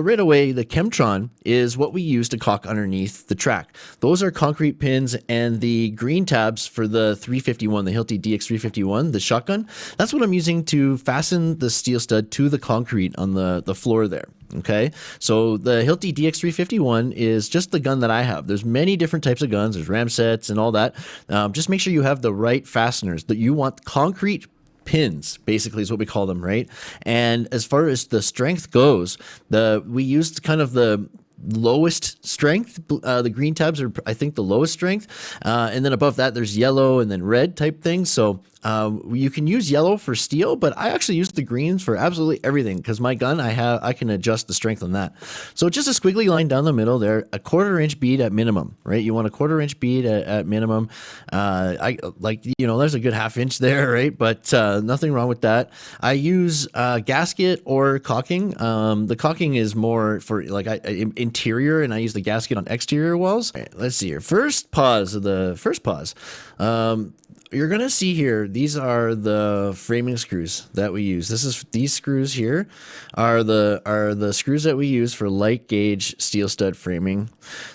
right away, the Chemtron is what we use to caulk underneath the track. Those are concrete pins and the green tabs for the 351, the Hilti DX351, the shotgun. That's what I'm using to fasten the steel stud to the concrete on the, the floor there. Okay, so the Hilti DX351 is just the gun that I have. There's many different types of guns. There's ram sets and all that. Um, just make sure you have the right fasteners that you want concrete pins basically is what we call them right? And as far as the strength goes the we used kind of the lowest strength. Uh, the green tabs are, I think, the lowest strength. Uh, and then above that, there's yellow and then red type things. So um, you can use yellow for steel, but I actually use the greens for absolutely everything because my gun, I have, I can adjust the strength on that. So just a squiggly line down the middle there, a quarter inch bead at minimum, right? You want a quarter inch bead at, at minimum. Uh, I like, you know, there's a good half inch there, right? But uh, nothing wrong with that. I use uh, gasket or caulking. Um, the caulking is more for like I, interior and I use the gasket on exterior walls. Right, let's see here. First pause of the first pause. Um, you're to see here, these are the framing screws that we use. This is these screws here are the are the screws that we use for light gauge steel stud framing.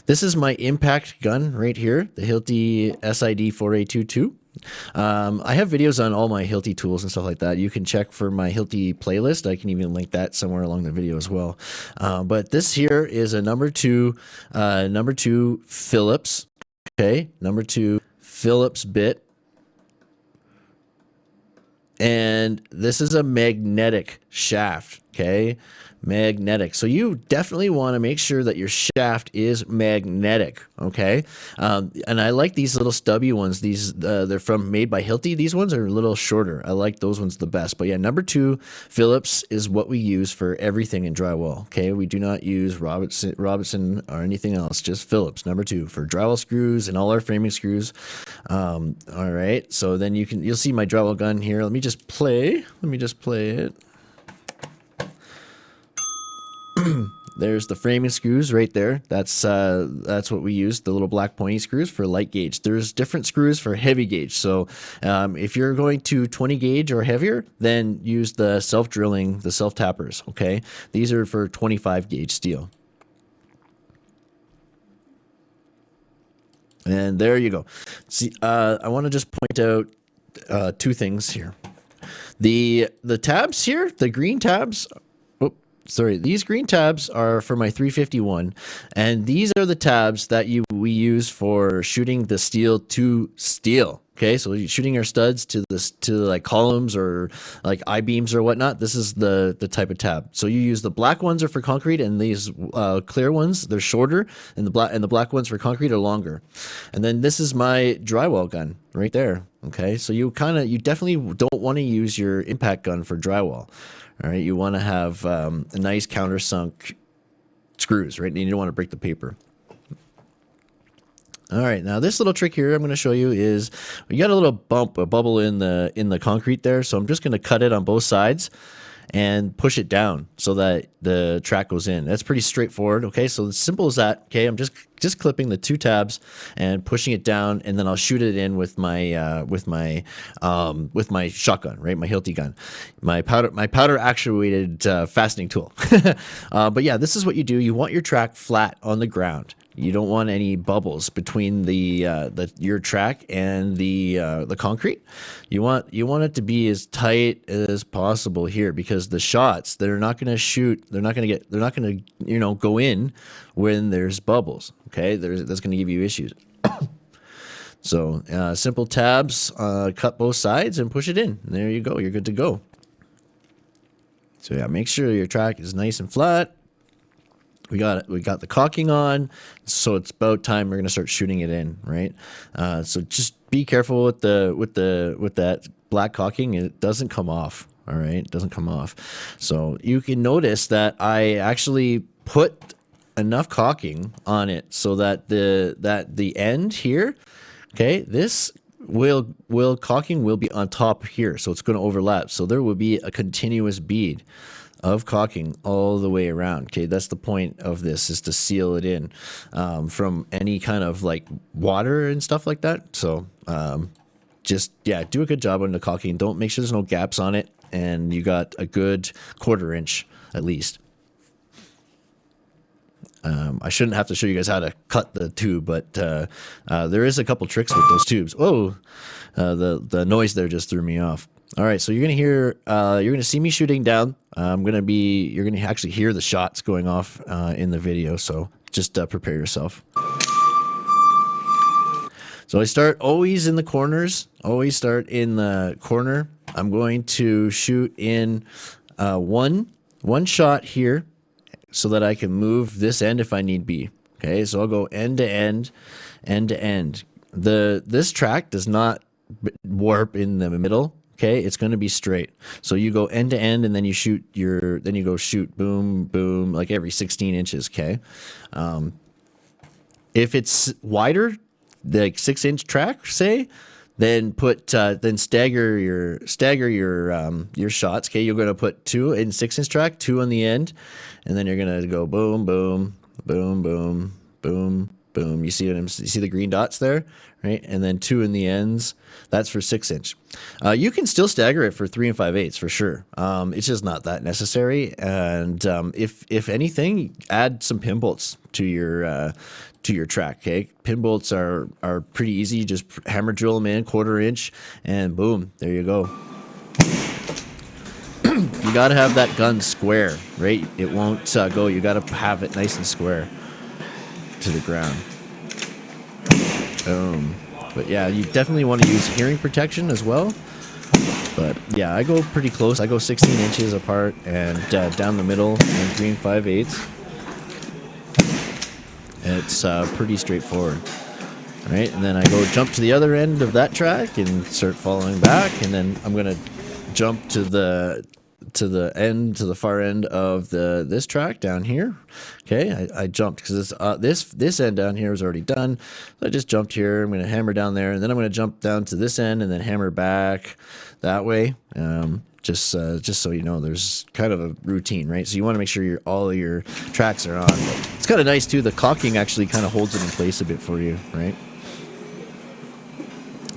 This is my impact gun right here, the Hilti SID 4A22. Um, I have videos on all my Hilti tools and stuff like that. You can check for my Hilti playlist. I can even link that somewhere along the video as well. Uh, but this here is a number two, uh, number two Phillips. Okay, number two Phillips bit and this is a magnetic shaft, okay? Magnetic. So you definitely want to make sure that your shaft is magnetic, okay? Um, and I like these little stubby ones. These uh, they're from made by Hilti. These ones are a little shorter. I like those ones the best. But yeah, number two, Phillips is what we use for everything in drywall. Okay, we do not use Robertson, Robertson or anything else. Just Phillips. Number two for drywall screws and all our framing screws. Um, all right. So then you can you'll see my drywall gun here. Let me just play. Let me just play it. There's the framing screws right there. That's uh, that's what we use, the little black pointy screws for light gauge. There's different screws for heavy gauge. So um, if you're going to 20 gauge or heavier, then use the self-drilling, the self-tappers, okay? These are for 25 gauge steel. And there you go. See, uh, I want to just point out uh, two things here. The the tabs here, the green tabs sorry, these green tabs are for my 351, and these are the tabs that you we use for shooting the steel to steel. Okay, so shooting our studs to this to like columns or like I beams or whatnot. This is the the type of tab. So you use the black ones are for concrete, and these uh, clear ones they're shorter, and the black and the black ones for concrete are longer. And then this is my drywall gun right there. Okay, so you kind of you definitely don't want to use your impact gun for drywall. All right, you want to have um, a nice countersunk screws, right? And you don't want to break the paper. All right, now this little trick here I'm going to show you is you got a little bump, a bubble in the in the concrete there. So I'm just going to cut it on both sides and push it down so that the track goes in. That's pretty straightforward. Okay, so as simple as that. Okay, I'm just just clipping the two tabs and pushing it down, and then I'll shoot it in with my uh, with my um, with my shotgun, right? My Hilti gun, my powder my powder actuated uh, fastening tool. uh, but yeah, this is what you do. You want your track flat on the ground. You don't want any bubbles between the uh, the your track and the uh, the concrete. You want you want it to be as tight as possible here because the shots they're not going to shoot. They're not going to get. They're not going to you know go in when there's bubbles. Okay, there's that's going to give you issues. so uh, simple tabs, uh, cut both sides and push it in. There you go. You're good to go. So yeah, make sure your track is nice and flat we got we got the caulking on so it's about time we're to start shooting it in right? Uh, so just be careful with the with the with that black caulking it doesn't come off all right? It doesn't come off. So you can notice that i actually put enough caulking on it so that the that the end here okay this will will caulking will be on top here so it's going to overlap. So there will be a continuous bead of caulking all the way around. Okay, that's the point of this is to seal it in um, from any kind of like water and stuff like that. So um, just yeah, do a good job on the caulking. Don't make sure there's no gaps on it, and you got a good quarter inch at least. Um, I shouldn't have to show you guys how to cut the tube, but uh, uh, there is a couple tricks with those tubes. Oh, uh, the the noise there just threw me off. All right, so you're gonna hear, uh, you're gonna see me shooting down. I'm gonna be, you're gonna actually hear the shots going off uh, in the video. So just uh, prepare yourself. So I start always in the corners. Always start in the corner. I'm going to shoot in uh, one one shot here so that I can move this end if I need be. Okay, so I'll go end to end, end to end. The This track does not warp in the middle. Okay, it's going to be straight. So you go end to end and then you shoot your, then you go shoot boom, boom, like every 16 inches. Okay. Um, if it's wider, like six inch track, say, then put uh, then stagger your stagger your um, your shots. Okay, you're gonna put two in six inch track, two on the end, and then you're gonna go boom, boom, boom, boom, boom, boom. You see what I'm, you see the green dots there, right? And then two in the ends. That's for six inch. Uh, you can still stagger it for three and five eighths for sure. Um, it's just not that necessary. And um, if if anything, add some pin bolts to your uh, to your track. Okay, pin bolts are are pretty easy. Just hammer drill them in, quarter inch, and boom, there you go. you got to have that gun square, right? It won't uh, go. You got to have it nice and square to the ground. Boom. But yeah, you definitely want to use hearing protection as well. But yeah, I go pretty close. I go 16 inches apart and uh, down the middle and green 5 eighths. It's uh, pretty straightforward. All right, and then I go jump to the other end of that track and start following back, and then I'm gonna jump to the to the end to the far end of the this track down here. Okay, I, I jumped because uh, this this end down here is already done. So I just jumped here. I'm gonna hammer down there, and then I'm gonna jump down to this end and then hammer back that way. Um, just uh, just so you know, there's kind of a routine, right? So you want to make sure your all your tracks are on. It's kind of nice too. The caulking actually kind of holds it in place a bit for you, right?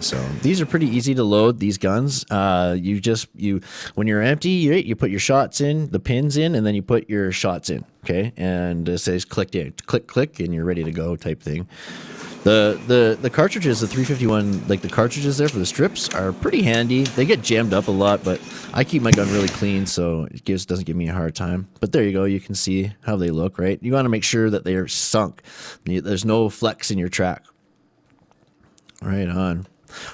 So these are pretty easy to load. These guns, uh, you just you when you're empty, you you put your shots in, the pins in, and then you put your shots in. Okay, and it says click in, click click, and you're ready to go type thing. The, the the cartridges, the 351, like the cartridges there for the strips are pretty handy. They get jammed up a lot, but I keep my gun really clean, so it gives doesn't give me a hard time. But there you go. You can see how they look, right? You want to make sure that they are sunk. There's no flex in your track. Right on.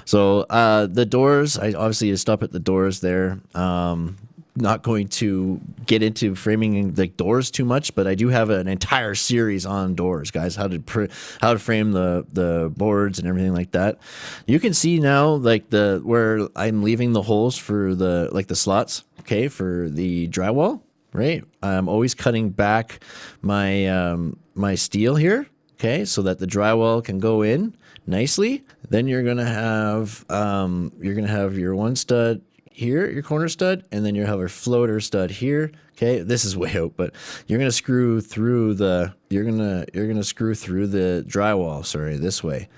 So uh, the doors, I obviously stop at the doors there. Um, not going to get into framing the doors too much, but I do have an entire series on doors, guys. How to how to frame the the boards and everything like that. You can see now, like the where I'm leaving the holes for the like the slots. Okay, for the drywall, right? I'm always cutting back my um, my steel here. Okay, so that the drywall can go in nicely. Then you're gonna have um, you're gonna have your one stud here, your corner stud, and then you have a floater stud here. Okay, this is way out, but you're gonna screw through the you're gonna you're gonna screw through the drywall. Sorry, this way,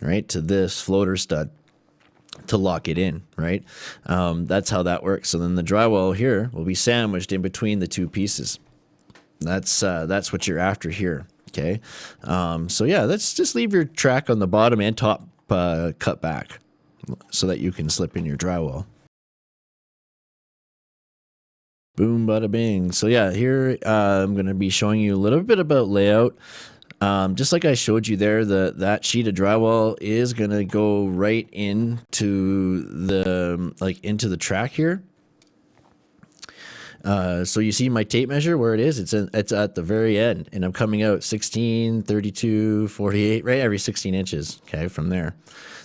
right to this floater stud to lock it in, right? Um, that's how that works. So then the drywall here will be sandwiched in between the two pieces. That's uh, that's what you're after here. Okay, um, so yeah, let's just leave your track on the bottom and top uh, cut back so that you can slip in your drywall. Boom, bada bing. So yeah, here uh, I'm going to be showing you a little bit about layout. Um, just like I showed you there, the that sheet of drywall is going to go right into the like into the track here. Uh, so you see my tape measure where it is. It's in, it's at the very end, and I'm coming out 16, 32, 48, right every 16 inches. Okay, from there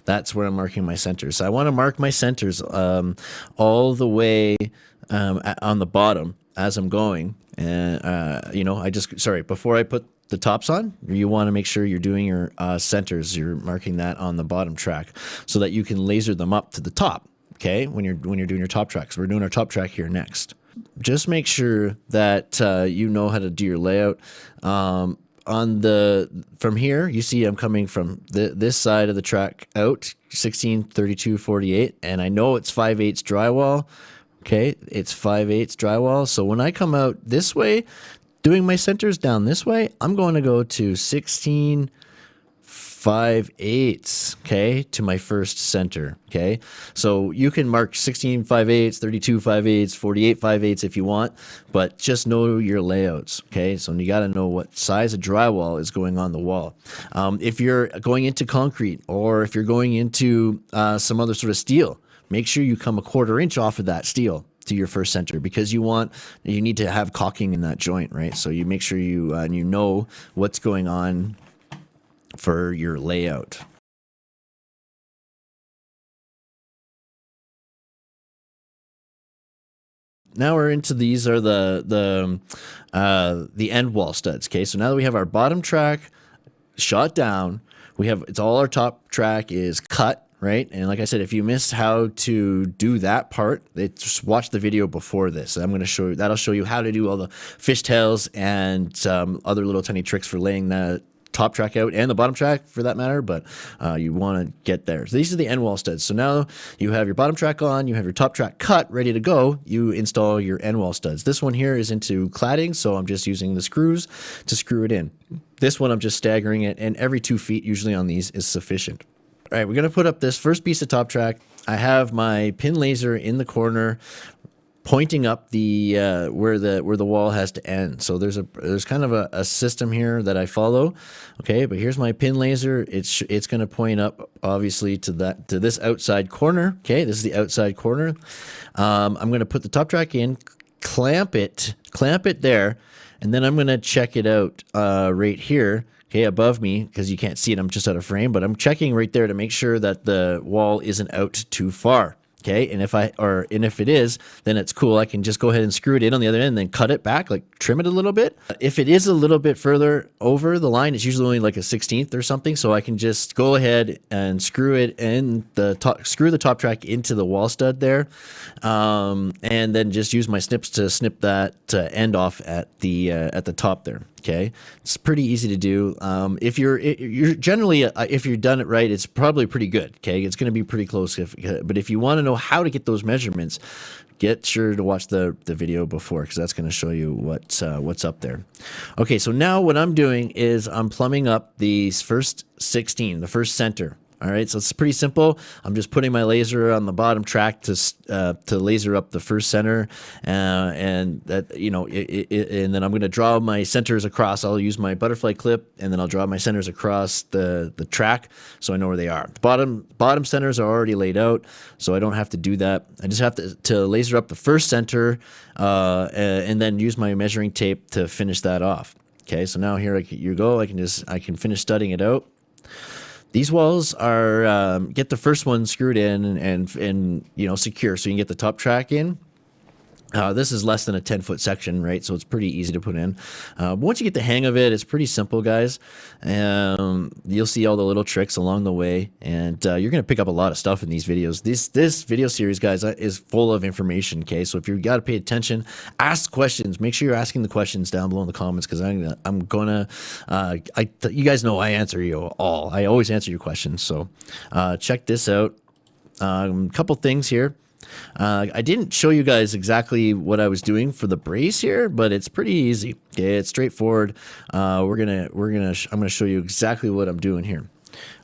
that's where I'm marking my centers. So I want to mark my centers um, all the way um, on the bottom as I'm going. And, uh, you know, I just, sorry, before I put the tops on, you want to make sure you're doing your uh, centers. You're marking that on the bottom track so that you can laser them up to the top. Okay, when you're when you're doing your top tracks, we're doing our top track here next. Just make sure that uh, you know how to do your layout. Um, on the from here you see i'm coming from the this side of the track out 16 32 48 and i know it's 5 eighths drywall okay it's 5 eighths drywall so when i come out this way doing my centers down this way, I'm going to go to 16 5 eighths, okay, to my first center, okay? So you can mark 16 5 eighths, 32 5 eighths, 48 5 eighths if you want, but just know your layouts, okay? So you got to know what size of drywall is going on the wall. Um, if you're going into concrete or if you're going into uh, some other sort of steel, make sure you come a quarter inch off of that steel to your first center because you want you need to have caulking in that joint right so you make sure you uh, you know what's going on for your layout. Now we're into these are the the uh, the end wall studs. Okay, so now that we have our bottom track shot down, we have it's all our top track is cut right? And like I said, if you missed how to do that part, just watch the video before this. I'm going to show you that'll show you how to do all the fishtails and um, other little tiny tricks for laying that top track out and the bottom track for that matter, but uh, you want to get there. So these are the end wall studs. So now you have your bottom track on, you have your top track cut, ready to go. You install your end wall studs. This one here is into cladding, so I'm just using the screws to screw it in. This one I'm just staggering it, and every two feet usually on these is sufficient. All right, we're going to put up this first piece of top track. I have my pin laser in the corner pointing up the uh, where the where the wall has to end. So there's a there's kind of a, a system here that I follow. Okay, but here's my pin laser. It's it's going to point up obviously to that to this outside corner. Okay, this is the outside corner. Um, I'm going to put the top track in, clamp it, clamp it there, and then I'm going to check it out uh, right here. Okay, above me because you can't see it. I'm just out of frame, but I'm checking right there to make sure that the wall isn't out too far. Okay, and if I or and if it is, then it's cool. I can just go ahead and screw it in on the other end and then cut it back, like trim it a little bit. If it is a little bit further over the line, it's usually only like a 16th or something. So I can just go ahead and screw it in the top, screw the top track into the wall stud there, um, and then just use my snips to snip that uh, end off at the uh, at the top there. Okay, it's pretty easy to do. Um, if you're you're generally uh, if you've done it right, it's probably pretty good. Okay, it's going to be pretty close. If, but if you want to know how to get those measurements, get sure to watch the the video before because that's going to show you what's uh, what's up there. Okay, so now what I'm doing is I'm plumbing up these first 16, the first center. All right, so it's pretty simple. I'm just putting my laser on the bottom track to uh, to laser up the first center, uh, and that you know, it, it, and then I'm going to draw my centers across. I'll use my butterfly clip, and then I'll draw my centers across the the track, so I know where they are. The bottom bottom centers are already laid out, so I don't have to do that. I just have to to laser up the first center, uh, and then use my measuring tape to finish that off. Okay, so now here I, you go. I can just I can finish studying it out. These walls are um, get the first one screwed in and, and you know secure, so you can get the top track in. Uh, this is less than a 10 foot section, right? So it's pretty easy to put in. Uh, once you get the hang of it, it's pretty simple, guys. Um, you'll see all the little tricks along the way, and uh, you're going to pick up a lot of stuff in these videos. This this video series, guys, uh, is full of information. Okay, so if you got to pay attention, ask questions. Make sure you're asking the questions down below in the comments because I'm gonna, I'm gonna. Uh, I you guys know I answer you all. I always answer your questions. So uh, check this out. A um, couple things here. Uh, I didn't show you guys exactly what I was doing for the brace here, but it's pretty easy. It's straightforward. Uh, we're gonna we're gonna I'm gonna show you exactly what I'm doing here.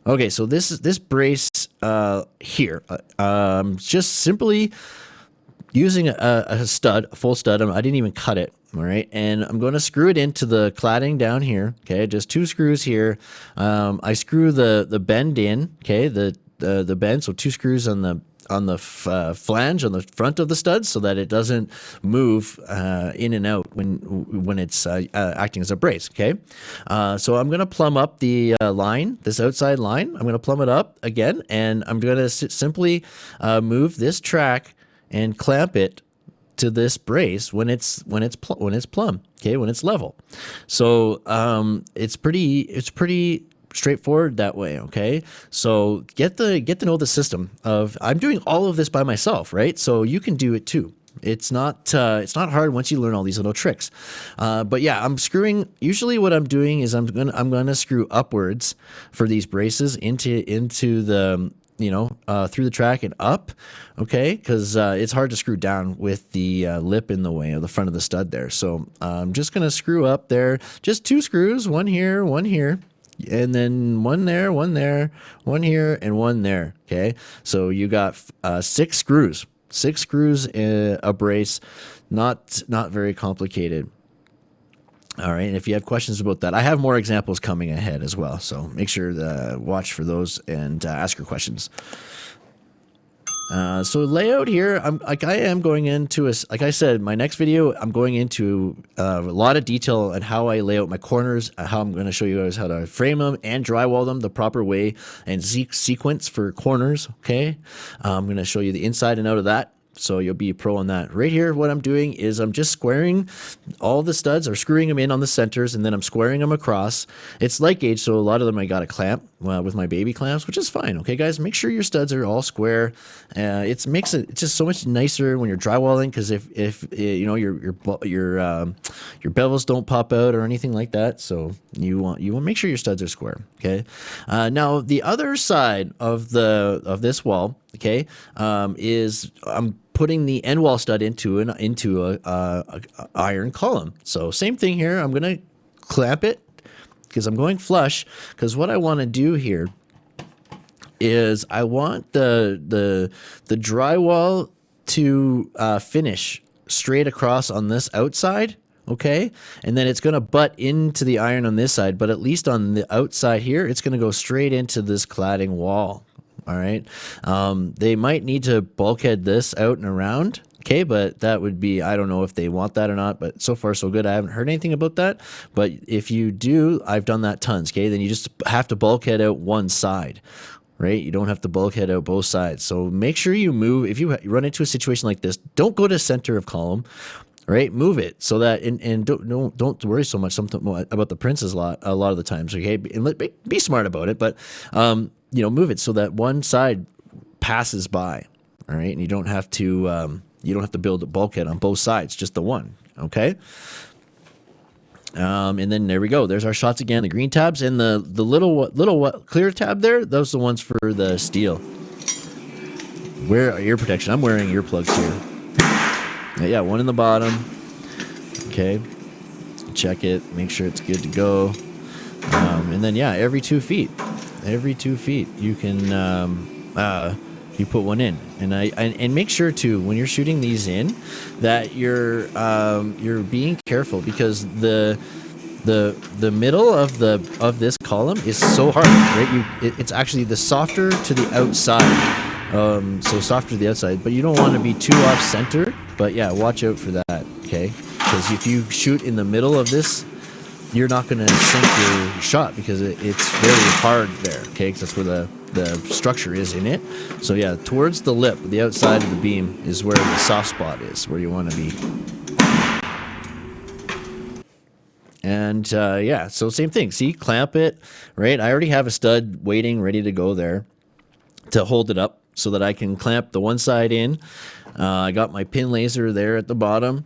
Okay, so this is this brace uh, here. Uh, um, just simply using a, a stud, a full stud. I didn't even cut it. All right, and I'm going to screw it into the cladding down here. Okay, just two screws here. Um, I screw the the bend in. Okay, the the the bend. So two screws on the on the uh, flange on the front of the studs so that it doesn't move uh, in and out when when it's uh, uh acting as a brace. Okay, uh, so I'm going to plumb up the uh, line, this outside line. I'm going to plumb it up again, and I'm going to simply move this track and clamp it to this brace when it's when it's when it's plumb. Okay, when it's level. So um, it's pretty it's pretty straightforward that way okay? So get the get to know the system of i'm doing all of this by myself right? So you can do it too. It's not uh, it's not hard once you learn all these little tricks. Uh, but yeah i'm screwing usually what i'm doing is i'm gonna i'm gonna screw upwards for these braces into into the you know, uh, through the track and up, okay? Because uh, it's hard to screw down with the uh, lip in the way of the front of the stud there. So I'm just going to screw up there, just two screws, one here, one here, and then one there, one there, one here, and one there, okay? So you got uh, six screws, six screws in a brace, not, not very complicated. All right, and if you have questions about that, I have more examples coming ahead as well. So make sure to watch for those and uh, ask your questions. Uh, so layout here, I'm like I am going into a like I said, my next video, I'm going into uh, a lot of detail on how I lay out my corners, uh, how I'm going to show you guys how to frame them and drywall them the proper way and sequence for corners. Okay, uh, I'm going to show you the inside and out of that so you'll be a pro on that. Right here, what I'm doing is I'm just squaring all the studs or screwing them in on the centers and then I'm squaring them across. It's light gauge, so a lot of them I got a clamp with my baby clamps, which is fine. Okay, guys, make sure your studs are all square. Uh, it makes it just so much nicer when you're drywalling because if if uh, you know your your your um, your bevels don't pop out or anything like that, so you want you want to make sure your studs are square. Okay, uh, now the other side of the of this wall, okay, um, is I'm putting the end wall stud into an into a, a, a iron column. So same thing here. I'm gonna clamp it because I'm going flush. Because what I want to do here is I want the the the drywall to uh, finish straight across on this outside okay and then it's going to butt into the iron on this side but at least on the outside here it's going to go straight into this cladding wall all right. Um, they might need to bulkhead this out and around. Okay, but that would be, I don't know if they want that or not, but so far so good. I haven't heard anything about that. But if you do, I've done that tons. Okay, then you just have to bulkhead out one side right? You don't have to bulkhead out both sides. So make sure you move. If you run into a situation like this, don't go to center of column, right? Move it so that and, and don't, don't don't worry so much something about the princes a lot a lot of the times. Okay, and be, be smart about it, but um, you know, move it so that one side passes by. All right, and you don't have to um, you don't have to build a bulkhead on both sides, just the one. Okay. Um, and then there we go. There's our shots again. The green tabs and the the little little clear tab there. Those are the ones for the steel. Wear ear protection. I'm wearing earplugs here. Yeah, one in the bottom. Okay. Check it. Make sure it's good to go. Um, and then yeah, every two feet every two feet you can um, uh, you put one in and I and, and, make sure too when you're shooting these in that you're um, you're being careful because the the the middle of the of this column is so hard right you it, it's actually the softer to the outside um, so softer to the outside but you don't want to be too off center but yeah watch out for that okay because if you shoot in the middle of this you're not going to sink your shot because it, it's very hard there, okay? Because that's where the, the structure is in it. So yeah, towards the lip, the outside of the beam is where the soft spot is, where you want to be. And uh, yeah, so same thing. See, clamp it, right? I already have a stud waiting, ready to go there to hold it up so that I can clamp the one side in. Uh, I got my pin laser there at the bottom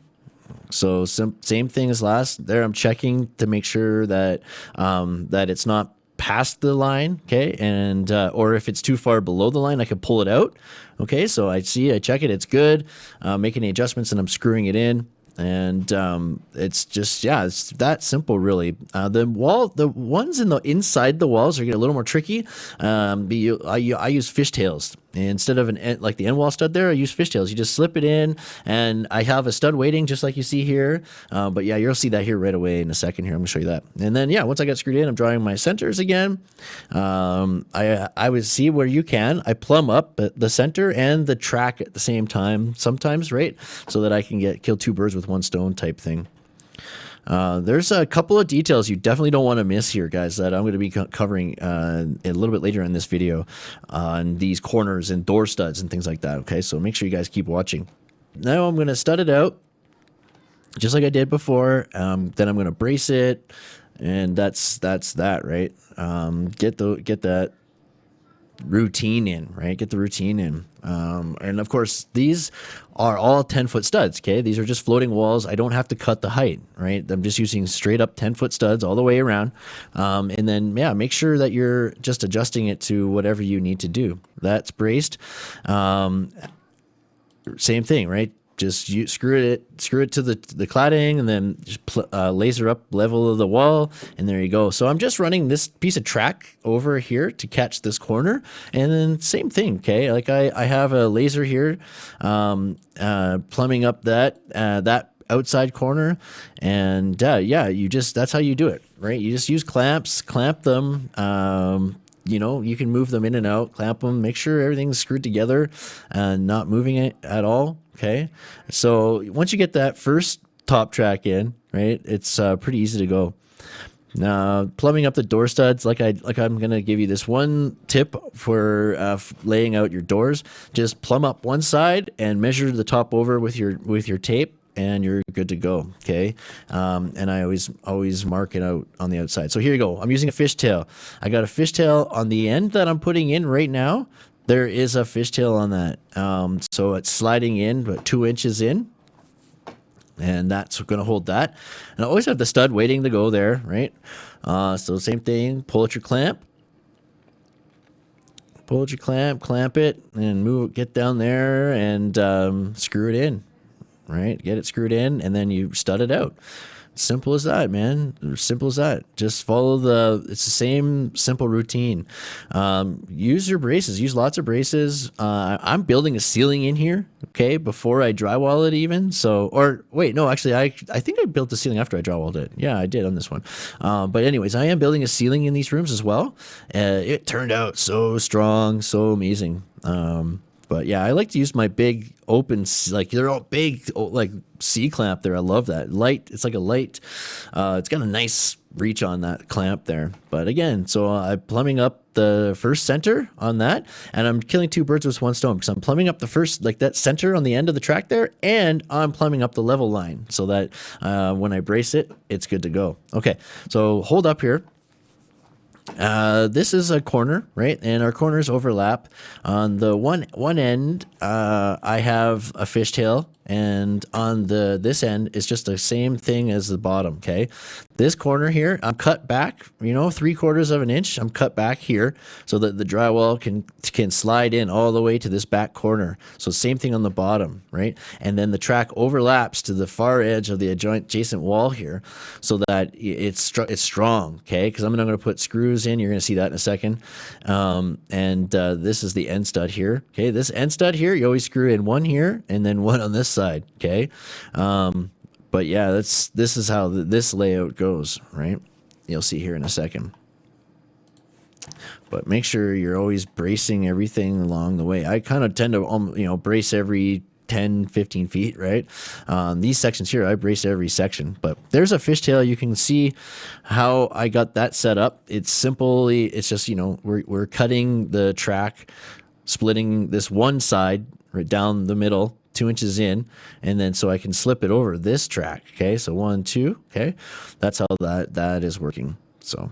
so same thing as last. There, I'm checking to make sure that um, that it's not past the line, okay, and uh, or if it's too far below the line, I can pull it out. Okay, so I see, I check it, it's good. Uh, make any adjustments, and I'm screwing it in and um, it's just yeah it's that simple really uh, the wall the ones in the inside the walls are getting a little more tricky um, be, I, I use fishtails instead of an like the end wall stud there I use fishtails. You just slip it in and I have a stud waiting just like you see here. Uh, but yeah you'll see that here right away in a second here. I'm gonna show you that. And then yeah once I got screwed in I'm drawing my centers again. Um, I I would see where you can. I plumb up the center and the track at the same time sometimes right? So that I can get kill two birds with one stone type thing uh, there's a couple of details you definitely don't want to miss here, guys, that I'm going to be co covering uh, a little bit later in this video on these corners and door studs and things like that, okay? So make sure you guys keep watching. Now I'm going to stud it out just like I did before. Um, then I'm going to brace it, and that's that's that, right? Um, get the get that routine in, right? Get the routine in. Um, and of course, these are all 10 foot studs. Okay. These are just floating walls. I don't have to cut the height, right? I'm just using straight up 10 foot studs all the way around. Um, and then, yeah, make sure that you're just adjusting it to whatever you need to do. That's braced. Um, same thing, right? Just you screw it screw it to the the cladding and then just uh, laser up level of the wall and there you go. So i'm just running this piece of track over here to catch this corner. And then same thing okay? Like i i have a laser here um uh plumbing up that uh that outside corner. And uh, yeah you just that's how you do it right? You just use clamps clamp them um you know, you can move them in and out, clamp them, make sure everything's screwed together and not moving it at all. Okay. So once you get that first top track in, right, it's uh, pretty easy to go. Now, plumbing up the door studs, like I like I'm gonna give you this one tip for uh, laying out your doors. Just plumb up one side and measure the top over with your with your tape, and you're good to go. Okay. Um, and I always, always mark it out on the outside. So here you go. I'm using a fishtail. I got a fishtail on the end that I'm putting in right now. There is a fishtail on that. Um, so it's sliding in, but two inches in. And that's going to hold that. And I always have the stud waiting to go there, right? Uh, so same thing, pull at your clamp, pull at your clamp, clamp it, and move, get down there and um, screw it in right? Get it screwed in and then you stud it out. Simple as that, man. Simple as that. Just follow the. It's the same simple routine. Um, use your braces. Use lots of braces. Uh, I'm building a ceiling in here. Okay, before I drywall it, even. So, or wait, no, actually, I I think I built the ceiling after I drywalled it. Yeah, I did on this one. Um, but anyways, I am building a ceiling in these rooms as well. Uh, it turned out so strong, so amazing. Um, but yeah, I like to use my big open, like they're all big, like C clamp there. I love that light. It's like a light. Uh, it's got a nice reach on that clamp there. But again, so I'm plumbing up the first center on that, and I'm killing two birds with one stone because I'm plumbing up the first, like that center on the end of the track there, and I'm plumbing up the level line so that uh, when I brace it, it's good to go. Okay, so hold up here. Uh, this is a corner, right? And our corners overlap. On the one one end, uh, I have a fishtail and on the this end is just the same thing as the bottom okay? This corner here i'm cut back you know three quarters of an inch i'm cut back here so that the drywall can can slide in all the way to this back corner. So same thing on the bottom right? And then the track overlaps to the far edge of the adjacent wall here so that it's it's strong okay? Because i'm not going to put screws in you're going to see that in a second. Um, and uh, this is the end stud here okay? This end stud here you always screw in one here and then one on this side. Okay. Um, but yeah, that's, this is how the, this layout goes, right? You'll see here in a second. But make sure you're always bracing everything along the way. I kind of tend to, um, you know, brace every 10, 15 feet, right? Um, these sections here, I brace every section, but there's a fishtail. You can see how I got that set up. It's simply, it's just, you know, we're, we're cutting the track, splitting this one side right down the middle two inches in and then so I can slip it over this track okay? So one two okay? That's how that that is working so.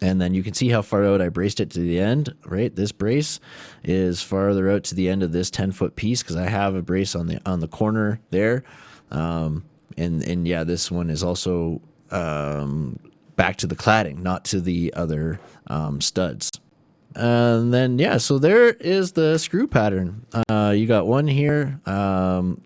And then you can see how far out I braced it to the end right? This brace is farther out to the end of this 10 foot piece because I have a brace on the on the corner there. Um, and and yeah this one is also um, back to the cladding not to the other um, studs and then, yeah, so there is the screw pattern. Uh, you got one here. Um,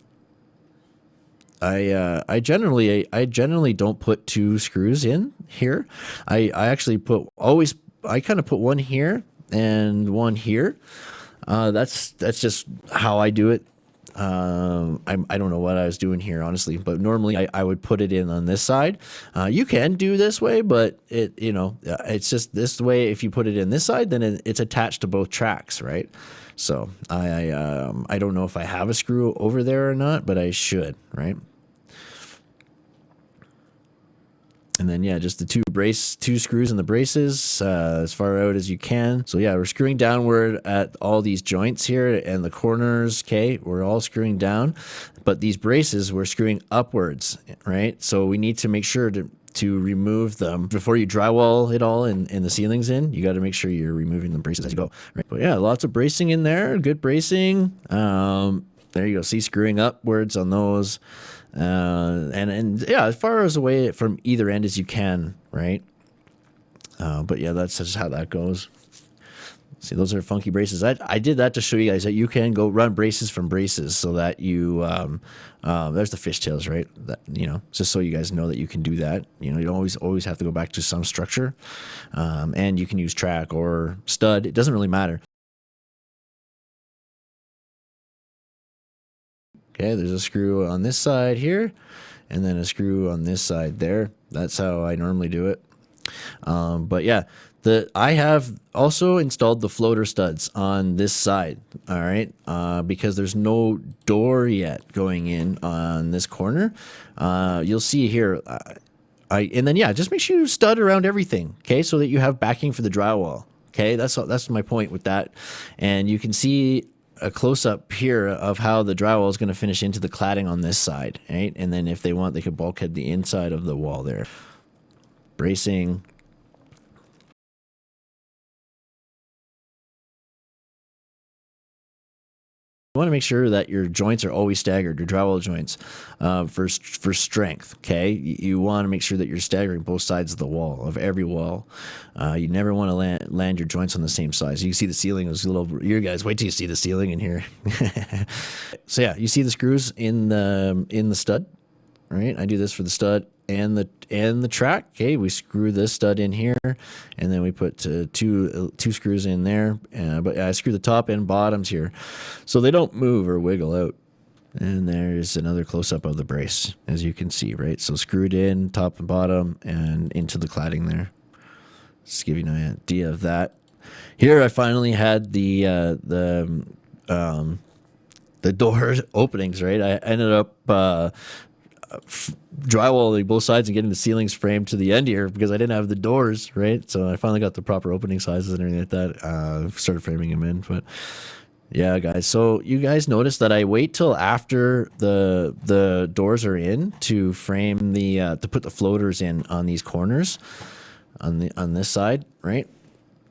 I uh, I generally I generally don't put two screws in here. I I actually put always I kind of put one here and one here. Uh, that's that's just how I do it. Um, I, I don't know what I was doing here, honestly, but normally I, I would put it in on this side. Uh, you can do this way, but it, you know, uh, it's just this way. If you put it in this side, then it, it's attached to both tracks, right? So I, um, I don't know if I have a screw over there or not, but I should, right? And then yeah just the two brace two screws in the braces uh, as far out as you can so yeah we're screwing downward at all these joints here and the corners okay we're all screwing down but these braces we're screwing upwards right so we need to make sure to to remove them before you drywall it all and, and the ceilings in. You got to make sure you're removing the braces as you go. Right. But yeah, lots of bracing in there. Good bracing. Um, there you go. See screwing upwards on those. Uh, and, and yeah, as far as away from either end as you can, right? Uh, but yeah, that's just how that goes. See, those are funky braces. I, I did that to show you guys that you can go run braces from braces so that you, um, uh, there's the fishtails, right? That, you know, just so you guys know that you can do that. You know, you don't always, always have to go back to some structure. Um, and you can use track or stud. It doesn't really matter. Okay, there's a screw on this side here, and then a screw on this side there. That's how I normally do it. Um, but yeah, the I have also installed the floater studs on this side, all right, uh, because there's no door yet going in on this corner. Uh, you'll see here, uh, I and then yeah, just make sure you stud around everything, okay, so that you have backing for the drywall. Okay, that's that's my point with that, and you can see a close up here of how the drywall is going to finish into the cladding on this side, right? And then if they want, they could bulkhead the inside of the wall there. Bracing, You want to make sure that your joints are always staggered, your drywall joints, uh, for for strength. Okay, you, you, want to make sure that you're staggering both sides of the wall of every wall. Uh, you never want to land, land your joints on the same size. You can see the ceiling is a little. You guys, wait till you see the ceiling in here. so yeah, you see the screws in the in the stud, right? I do this for the stud and the and the track. Okay, we screw this stud in here, and then we put uh, two uh, two screws in there. Uh, but I screw the top and bottoms here, so they don't move or wiggle out. And there's another close up of the brace, as you can see, right? So screwed in top and bottom and into the cladding there. Just give you an idea of that. Here I finally had the uh, the um, the door openings, right? I ended up uh, drywalling both sides and getting the ceilings framed to the end here because I didn't have the doors, right? So I finally got the proper opening sizes and everything like that. Uh, started framing them in, but yeah, guys. So you guys notice that I wait till after the the doors are in to frame the uh, to put the floaters in on these corners on the on this side, right?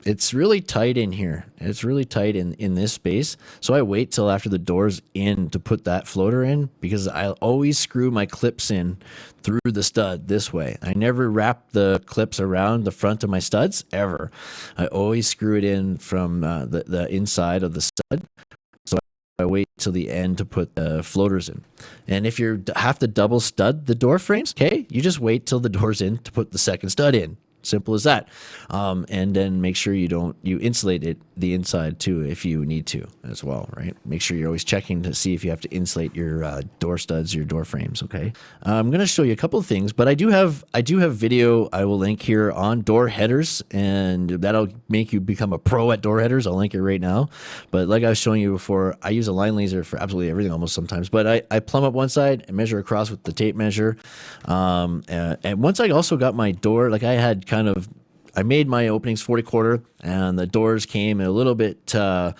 It's really tight in here. It's really tight in, in this space. So I wait till after the door's in to put that floater in because I always screw my clips in through the stud this way. I never wrap the clips around the front of my studs ever. I always screw it in from uh, the, the inside of the stud. So I wait till the end to put the floaters in. And if you have to double stud the door frames, okay, you just wait till the door's in to put the second stud in. Simple as that. Um, and then make sure you don't you insulate it the inside too if you need to as well, right? Make sure you're always checking to see if you have to insulate your uh, door studs, your door frames. Okay. Uh, I'm going to show you a couple of things, but I do have I do have video I will link here on door headers, and that'll make you become a pro at door headers. I'll link it right now. But like I was showing you before, I use a line laser for absolutely everything almost sometimes. But I I plumb up one side and measure across with the tape measure, um, and, and once I also got my door like I had kind of I made my openings 40 quarter and the doors came a little bit uh,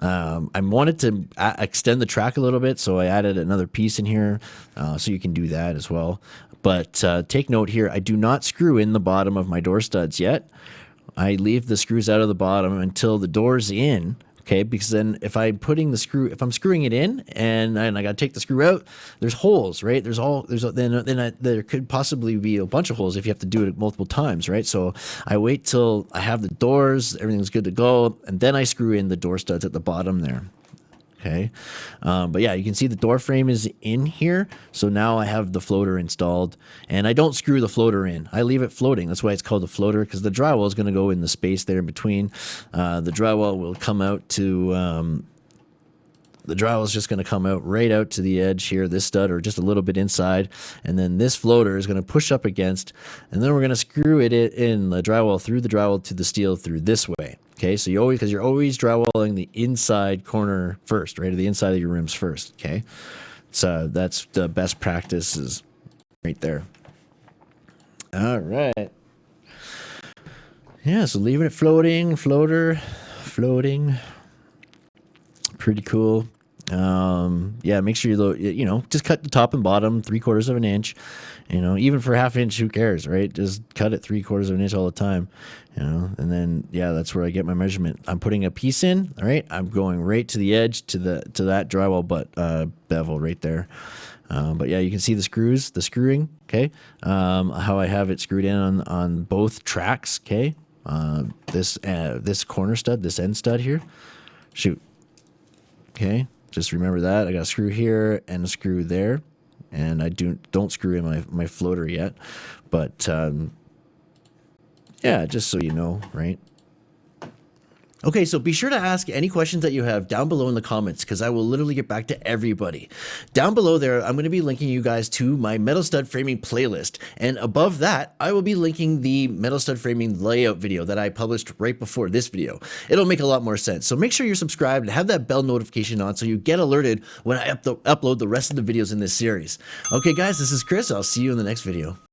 um, I wanted to extend the track a little bit, so I added another piece in here, uh, so you can do that as well. But uh, take note here, I do not screw in the bottom of my door studs yet. I leave the screws out of the bottom until the door's in, okay? Because then if I'm putting the screw, if I'm screwing it in and, and I got to take the screw out, there's holes, right? There's all, there's, then, then I, there could possibly be a bunch of holes if you have to do it multiple times, right? So I wait till I have the doors, everything's good to go, and then I screw in the door studs at the bottom there, okay. Um, but yeah you can see the door frame is in here. So now I have the floater installed and I don't screw the floater in. I leave it floating. That's why it's called a floater because the drywall is going to go in the space there in between. Uh, the drywall will come out to um, the drywall is just going to come out right out to the edge here, this stud, or just a little bit inside. And then this floater is going to push up against, and then we're going to screw it in the drywall through the drywall to the steel through this way. Okay, so you always, because you're always drywalling the inside corner first, right, or the inside of your rims first. Okay, so that's the best practices right there. All right. Yeah, so leaving it floating, floater, floating. Pretty cool. Um, yeah, make sure you lo- you know just cut the top and bottom three quarters of an inch. You know, even for half inch, who cares, right? Just cut it three quarters of an inch all the time. You know, and then yeah, that's where I get my measurement. I'm putting a piece in. All right, I'm going right to the edge to the to that drywall butt uh, bevel right there. Uh, but yeah, you can see the screws, the screwing. Okay, um, how I have it screwed in on on both tracks. Okay, uh, this uh, this corner stud, this end stud here. Shoot. Okay, just remember that. I got a screw here and a screw there, and I do don't screw in my my floater yet, but um, yeah, just so you know, right? Okay, so be sure to ask any questions that you have down below in the comments because I will literally get back to everybody. Down below there, I'm going to be linking you guys to my metal stud framing playlist. And above that, I will be linking the metal stud framing layout video that I published right before this video. It'll make a lot more sense. So make sure you're subscribed and have that bell notification on so you get alerted when I up upload the rest of the videos in this series. Okay, guys, this is Chris. I'll see you in the next video.